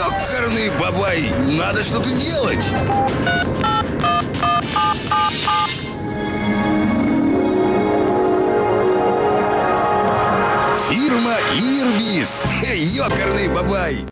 Ёкарный бабай! Надо что-то делать! Фирма Ирбис. Ёкарный бабай!